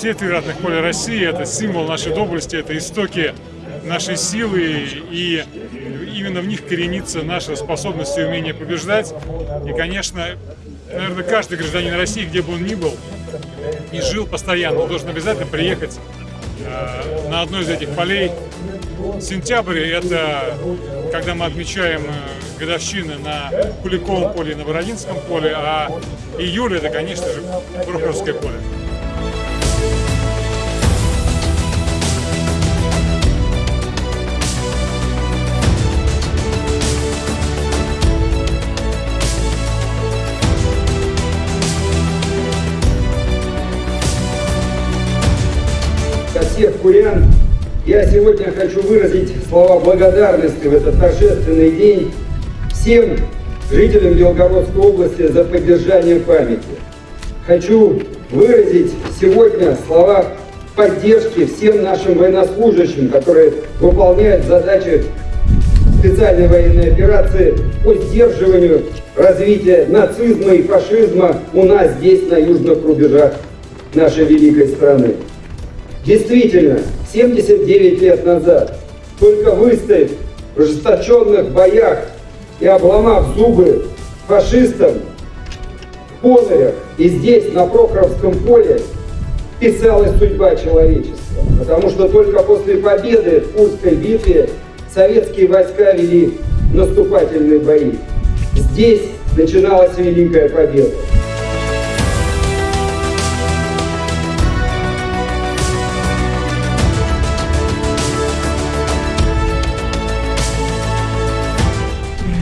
Все три ратных поля России – это символ нашей доблести, это истоки нашей силы, и именно в них коренится наша способность и умение побеждать. И, конечно, наверное, каждый гражданин России, где бы он ни был, и жил постоянно, должен обязательно приехать э, на одно из этих полей. Сентябрь – это когда мы отмечаем э, годовщины на Куликовом поле и на Бородинском поле, а июль – это, конечно же, Прохоровское поле. Всех курян, я сегодня хочу выразить слова благодарности в этот торжественный день всем жителям Белгородской области за поддержание памяти. Хочу выразить сегодня слова поддержки всем нашим военнослужащим, которые выполняют задачи специальной военной операции по сдерживанию развития нацизма и фашизма у нас здесь, на южных рубежах нашей великой страны. Действительно, 79 лет назад, только выстояв в ожесточенных боях и обломав зубы фашистам в Понарях и здесь, на Прохоровском поле, писалась судьба человечества. Потому что только после победы в Курской битве советские войска вели наступательные бои. Здесь начиналась Великая Победа.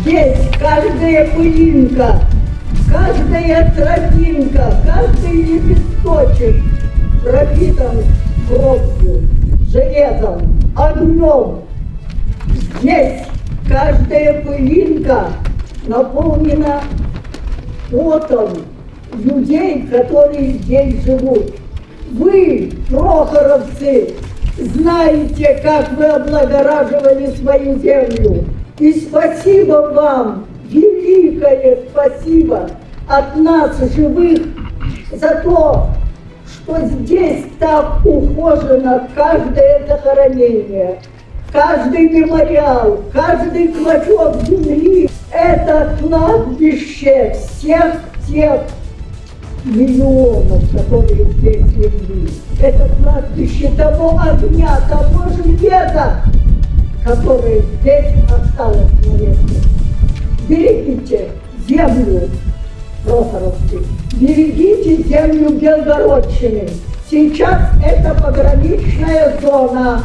Здесь каждая пылинка, каждая тропинка, каждый лепесточек пропитан кровью, железом, огнем. Здесь каждая пылинка наполнена потом людей, которые здесь живут. Вы, прохоровцы, знаете, как вы облагораживали свою землю. И спасибо вам, великое спасибо от нас, живых, за то, что здесь так ухожено каждое захоронение, каждый мемориал, каждый клочок земли. Это кладбище всех тех миллионов, которые здесь легли. Это кладбище того огня, того железа, которое здесь осталось на месте. Берегите землю Прохоровки, берегите землю Белгородчины. Сейчас это пограничная зона,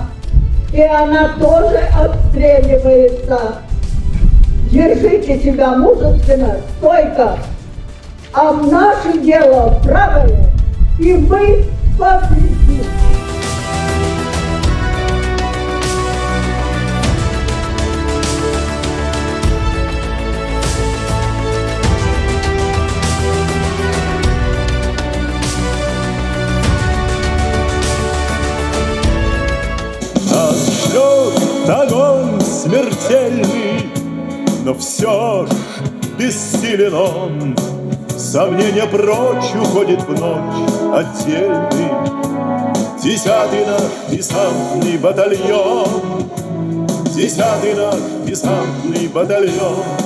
и она тоже обстреливается. Держите себя мужественно, стойко. А наше дело правое, и мы победим. Огонь смертельный, но все ж бессилен он. Сомнения прочь уходит в ночь отдельный. Десятый наш десантный батальон, Десятый наш десантный батальон